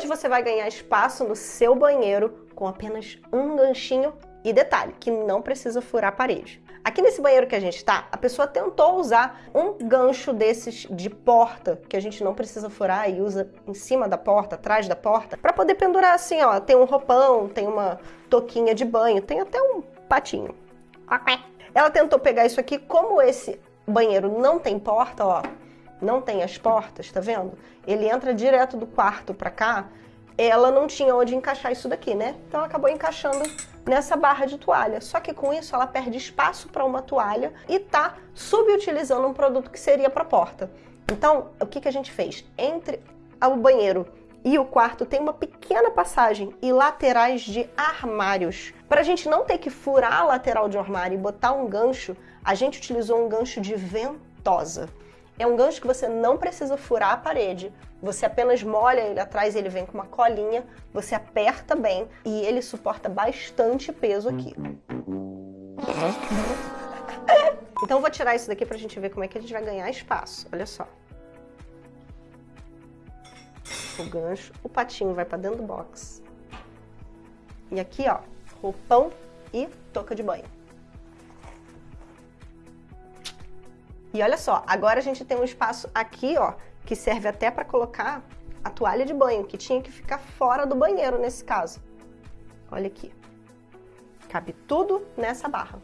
Hoje você vai ganhar espaço no seu banheiro com apenas um ganchinho e detalhe, que não precisa furar a parede. Aqui nesse banheiro que a gente tá, a pessoa tentou usar um gancho desses de porta, que a gente não precisa furar e usa em cima da porta, atrás da porta, para poder pendurar assim, ó, tem um roupão, tem uma toquinha de banho, tem até um patinho. Ela tentou pegar isso aqui, como esse banheiro não tem porta, ó, não tem as portas, tá vendo? Ele entra direto do quarto para cá, ela não tinha onde encaixar isso daqui, né? Então ela acabou encaixando nessa barra de toalha. Só que com isso ela perde espaço para uma toalha e tá subutilizando um produto que seria para porta. Então, o que, que a gente fez? Entre o banheiro e o quarto tem uma pequena passagem e laterais de armários. Para a gente não ter que furar a lateral de um armário e botar um gancho, a gente utilizou um gancho de ventosa. É um gancho que você não precisa furar a parede, você apenas molha ele atrás, ele vem com uma colinha, você aperta bem e ele suporta bastante peso aqui. Então eu vou tirar isso daqui pra gente ver como é que a gente vai ganhar espaço. Olha só. O gancho, o patinho vai pra dentro do box. E aqui, ó, roupão e touca de banho. E olha só, agora a gente tem um espaço aqui, ó, que serve até para colocar a toalha de banho, que tinha que ficar fora do banheiro nesse caso. Olha aqui. Cabe tudo nessa barra.